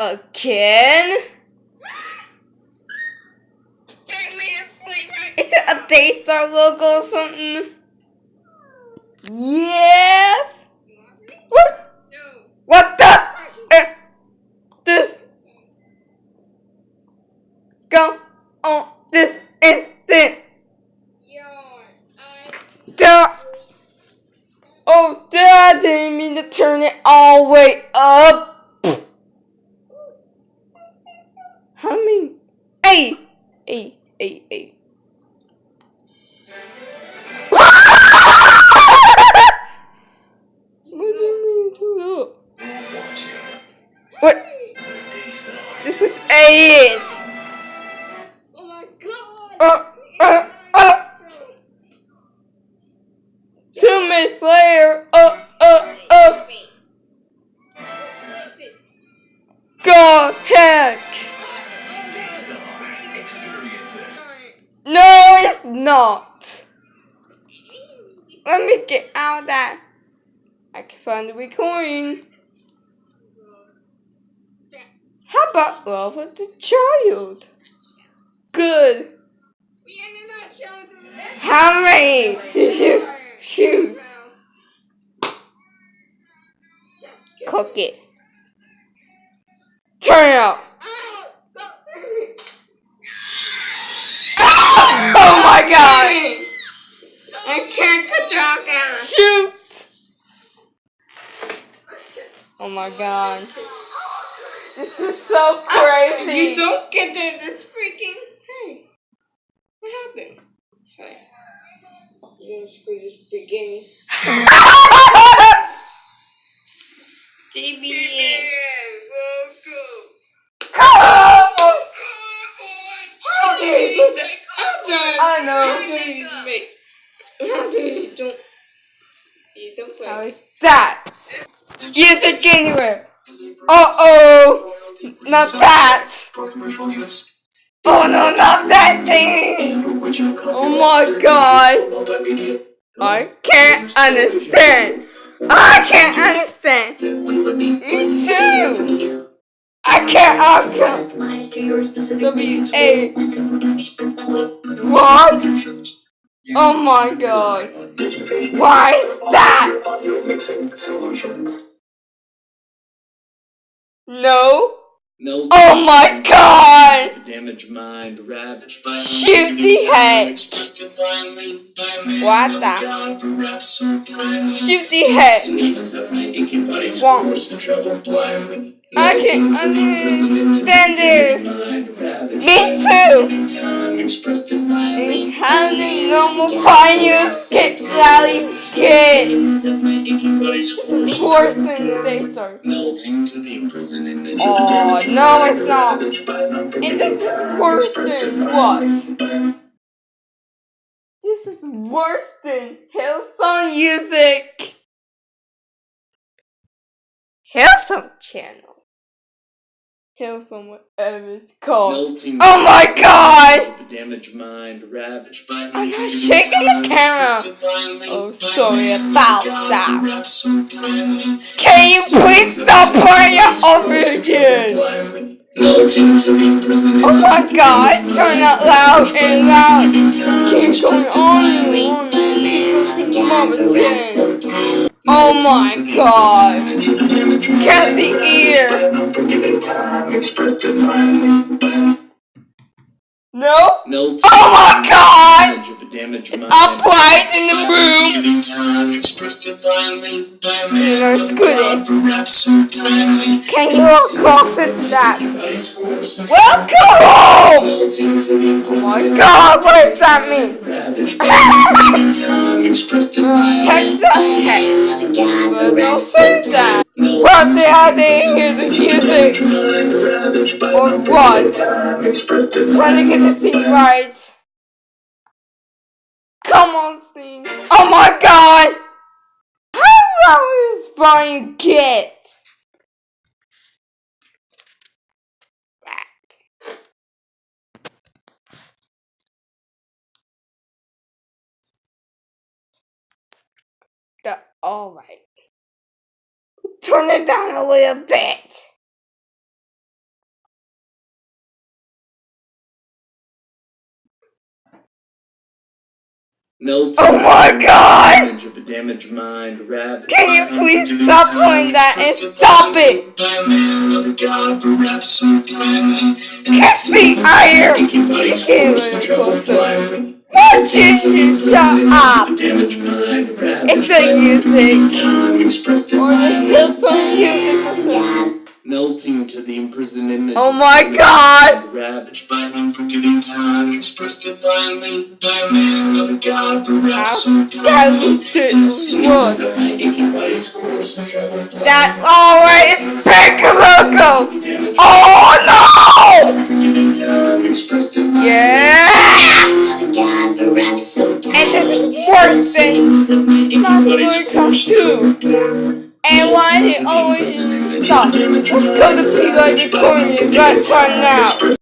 again? Is it a Daystar logo or something? Yes! What? What the? Uh, this. Go on this instant. Duh. Oh, Dad, I didn't mean to turn it all the way up. This is it. Oh my god! Uh, uh, uh. Two minutes later. Uh, uh, uh. God heck. No, it's not. Let me get out of that. I can find the recording. How about love of the child? Good. How many did you choose? Cook it. Turn it up. Oh my god! I can't control camera. Shoot! Oh my god. This is so crazy. You don't get the, this freaking. Hey, what happened? Sorry. You're gonna screw this beginning. JB. How dare you put that? How dare I know. How dare you make? How dare you don't? You don't play. How is that? Use it anywhere. Uh oh! Not that! Oh no, not that thing! Oh my god! I can't understand! I can't understand! Me too! I can't understand! Customized to your specific W needs. A What? Oh my god! Why is that? No? Milton. Oh my god! Damage mind ravaged by Shoot the head! Expressed divinely by man. What the-. Shoot the head! Needs of my aching body's Won't. force and trouble blindly. I can Melting to the understand this. Me too. Man. Time expressed divinely. How the normal pioneers get rally get of my aching force. worse than they start. Melting to the prison image. Oh no, it's not. And this is worse than what? This is worse than Hillsong Music. Hillsong Channel. Hillsong, whatever it's called. Melting Oh my god! The damaged mind ravaged by I'm not shaking the camera. Oh, sorry about that. Can you please stop playing it over again? Melting to the prison Oh my god, it's turning out loud and loud. Keeps going on and on. Mama. Oh my god. Can't see ear. No? Melting Oh my god! A damaged It's in the room. Giving time expressed divinely by man. as good as- Perhaps so. Can you walk closer to that? Ice force and Welcome home! Melting to the Oh my god, what does that mean? ravaged by giving time expressed divinely. Hexa heck. Well, don't say that. Melting What the hell didn't hear the music? Or what? Trying to get the scene right. Come on, Steve. Oh my god! How long is Brian get? All right. Turn it down a little bit. Melted oh my god! Damage of a damaged mind, rabbit. Can you please stop playing that and stop it? Catch the iron! You can't be closer. Won't you shut up? Of a damaged mind ravaged It's by the an unforgiving music. time, expressed Or the divinely hill by from a you man is of the a god. Melting to the imprisoned image Oh my God! ravaged by an unforgiving time, expressed divinely by a man of a god, perhaps so timely. In the sinews of my aching body's course and travel That always pick logo. damaged Oh, oh unforgiving time, expressed no! Yeah. Is worse than Sinews of my aching Not body's going course and to. travel And why did it always stop? Let's go to P like recording. Let's turn now.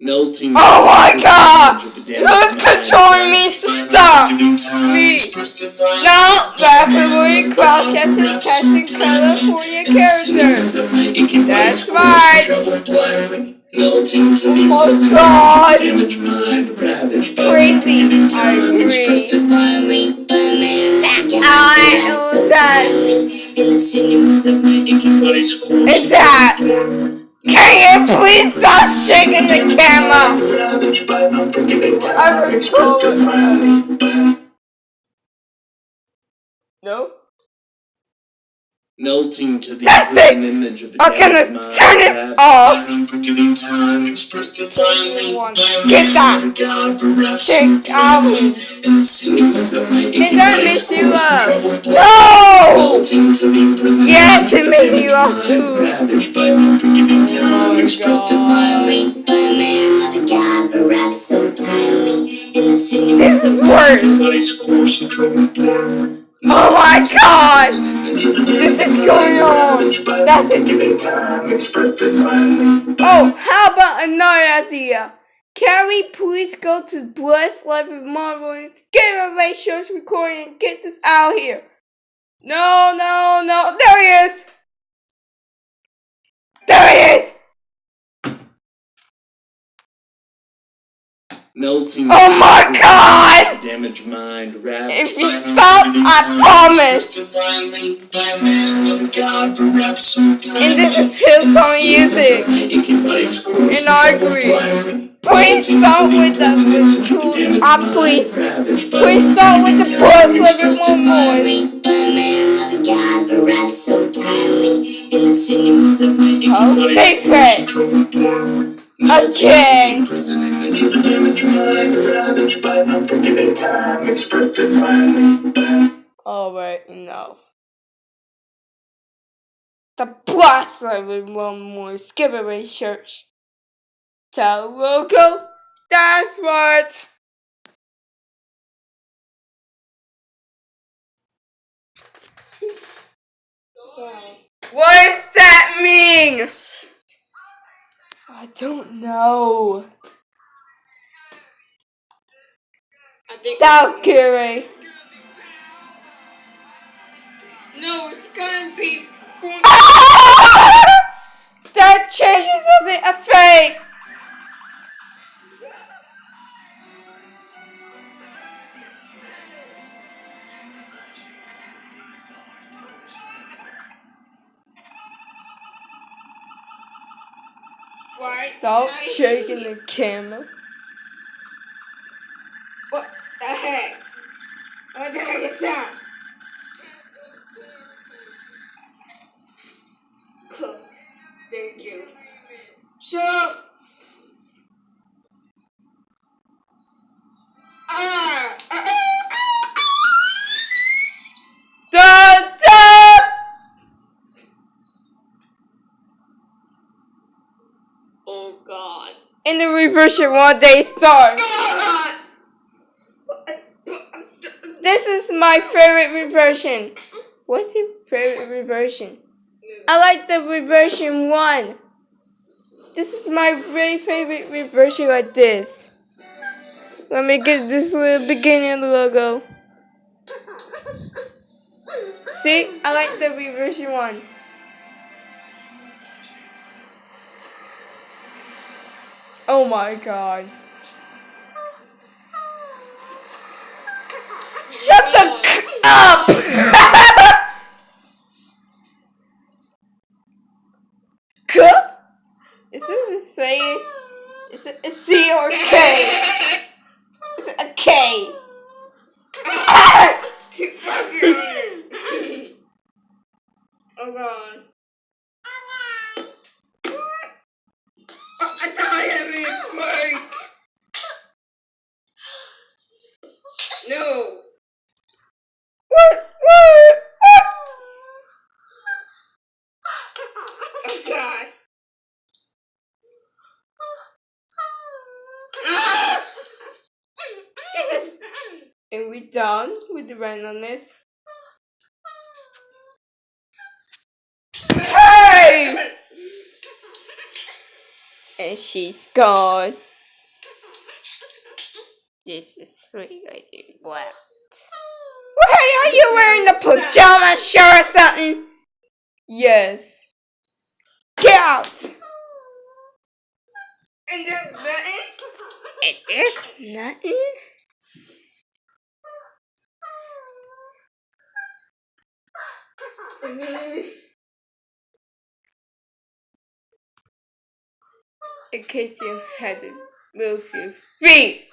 Melting. Oh my God! Who's Who's controlling me? to Stop! Me. No, rapidly cross-chested casting California characters. That's right. Melting to the Oh imprisoned God. damaged mind ravaged by Crazy. unforgiving I time, expressed agree. divinely by a man I of know so that. In the sinews of my aching body's course. It's that. Can you please stop shaking the camera? Ravaged by an unforgiving time, I expressed recall it. divinely No. Melting to the That's it. image of a I'm gonna turn this off. by an unforgiving time, expressed divinely One. by a Get that. Um, of a God, perhaps Take out. timely. In the sinews of my aching that body's you course and laugh? troubled blood. No! Melting to the imprisoned Yes, it made damaged laugh too. ravaged by an unforgiving time, my expressed God. divinely by a man of a God, perhaps so timely. In the sinews This is worse. Oh my god! This is going on. That's it. Oh, how about another idea? Can we please go to Bless Life of Marvel and get a race show's recording and get this out here? No, no, no. There he is! There he is! Melting. Oh my God! Damaged mind, If you stop, I promise. expressed divinely by man of God, perhaps so And this is Hillsong In music. my aching body's course And I agree. Please start with the imprisoned image of a cool- damaged ah, please. Please start with the unforgiving Bless time, Life of expressed Marvel. divinely. by a man of a God, perhaps so timely. In the sinews of my Aching Oh, secret. course damaged mind, ravaged by unforgiving time, expressed divinely by Alright, enough. The Blast of one more skip church. Tell local. That's what. What does that mean? I don't know. Valkyrie. no, it's gonna be. that changes the effect. Why? Stop shaking the camera. What the heck? What the heck is that? Close. Thank you. Shut up. Ah! ah, ah, Da da. Oh God. In the reversion one day starts. Ah! This is my favorite reversion. What's your favorite reversion? I like the reversion one. This is my very favorite reversion like this. Let me get this little beginning logo. See, I like the reversion one. Oh my god. Up! K? Is this a say? Is it a C or K? Is it a K? Keep fucking on it. oh god. Oh, I thought I had me a break. No. What? What? What? Oh god. Ah! Jesus. Are we're done with the randomness? Hey! And she's gone. This is really wet. Hey, are you wearing a pajama shirt or something? Yes. Get out! And just And It is nothing. In case you hadn't moved your feet.